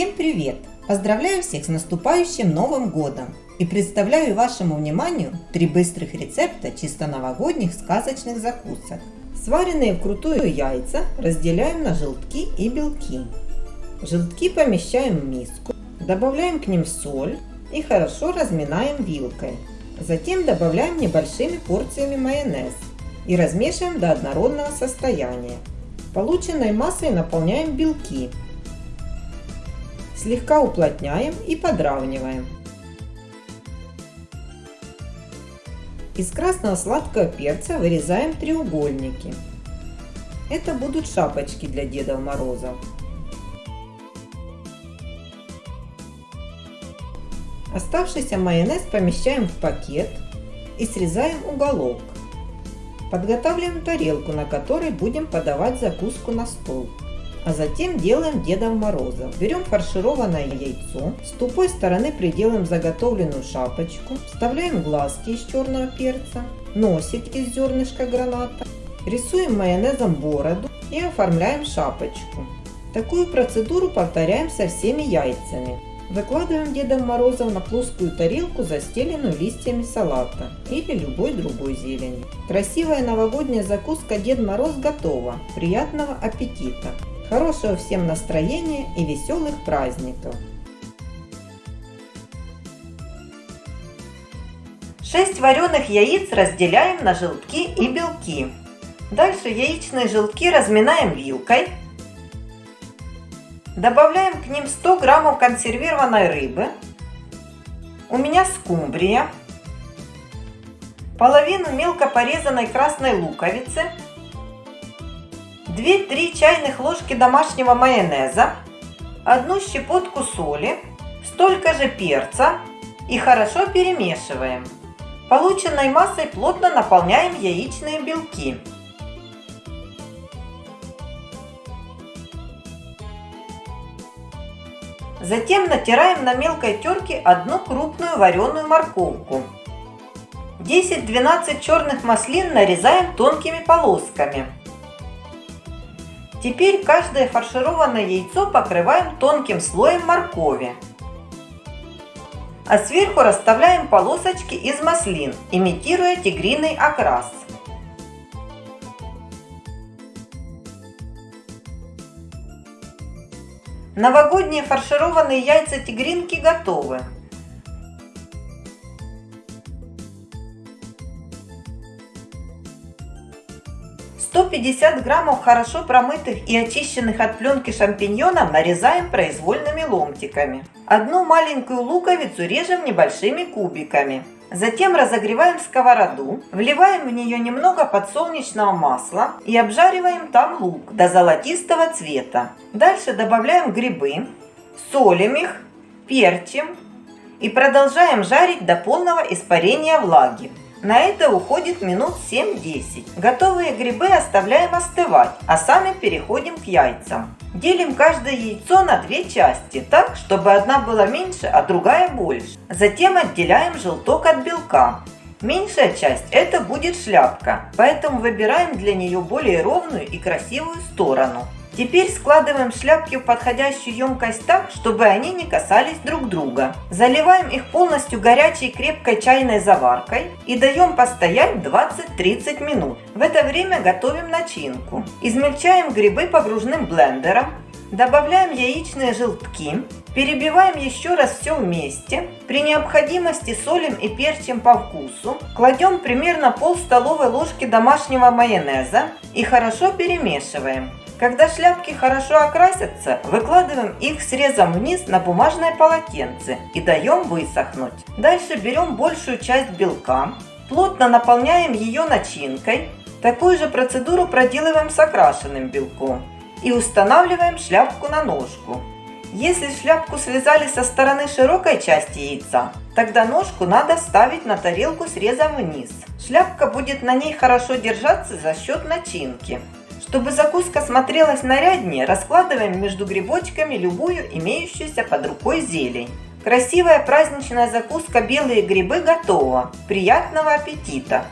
Всем привет! Поздравляю всех с наступающим Новым Годом! И представляю вашему вниманию три быстрых рецепта чисто новогодних сказочных закусок. Сваренные вкрутую яйца разделяем на желтки и белки. Желтки помещаем в миску, добавляем к ним соль и хорошо разминаем вилкой. Затем добавляем небольшими порциями майонез и размешиваем до однородного состояния. Полученной массой наполняем белки Слегка уплотняем и подравниваем. Из красного сладкого перца вырезаем треугольники. Это будут шапочки для Дедов Морозов. Оставшийся майонез помещаем в пакет и срезаем уголок. Подготавливаем тарелку, на которой будем подавать закуску на стол. А затем делаем Дедов Мороза. Берем фаршированное яйцо, с тупой стороны приделаем заготовленную шапочку, вставляем глазки из черного перца, носик из зернышка граната, рисуем майонезом бороду и оформляем шапочку. Такую процедуру повторяем со всеми яйцами. Выкладываем Дедом Морозов на плоскую тарелку, застеленную листьями салата или любой другой зелени. Красивая новогодняя закуска Дед Мороз готова. Приятного аппетита! Хорошего всем настроения и веселых праздников! 6 вареных яиц разделяем на желтки и белки. Дальше яичные желтки разминаем вилкой. Добавляем к ним 100 граммов консервированной рыбы. У меня скумбрия. Половину мелко порезанной красной луковицы 2-3 чайных ложки домашнего майонеза, одну щепотку соли, столько же перца и хорошо перемешиваем. Полученной массой плотно наполняем яичные белки. Затем натираем на мелкой терке одну крупную вареную морковку. 10-12 черных маслин нарезаем тонкими полосками. Теперь каждое фаршированное яйцо покрываем тонким слоем моркови. А сверху расставляем полосочки из маслин, имитируя тигриный окрас. Новогодние фаршированные яйца тигринки готовы. 150 граммов хорошо промытых и очищенных от пленки шампиньонов нарезаем произвольными ломтиками. Одну маленькую луковицу режем небольшими кубиками. Затем разогреваем сковороду, вливаем в нее немного подсолнечного масла и обжариваем там лук до золотистого цвета. Дальше добавляем грибы, солим их, перчим и продолжаем жарить до полного испарения влаги. На это уходит минут 7-10. Готовые грибы оставляем остывать, а сами переходим к яйцам. Делим каждое яйцо на две части, так, чтобы одна была меньше, а другая больше. Затем отделяем желток от белка. Меньшая часть это будет шляпка, поэтому выбираем для нее более ровную и красивую сторону. Теперь складываем шляпки в подходящую емкость так, чтобы они не касались друг друга. Заливаем их полностью горячей крепкой чайной заваркой и даем постоять 20-30 минут. В это время готовим начинку. Измельчаем грибы погружным блендером, добавляем яичные желтки, перебиваем еще раз все вместе. При необходимости солим и перчим по вкусу. Кладем примерно пол столовой ложки домашнего майонеза и хорошо перемешиваем. Когда шляпки хорошо окрасятся, выкладываем их срезом вниз на бумажное полотенце и даем высохнуть. Дальше берем большую часть белка, плотно наполняем ее начинкой. Такую же процедуру проделываем с окрашенным белком и устанавливаем шляпку на ножку. Если шляпку связали со стороны широкой части яйца, тогда ножку надо ставить на тарелку срезом вниз. Шляпка будет на ней хорошо держаться за счет начинки. Чтобы закуска смотрелась наряднее, раскладываем между грибочками любую имеющуюся под рукой зелень. Красивая праздничная закуска «Белые грибы» готова. Приятного аппетита!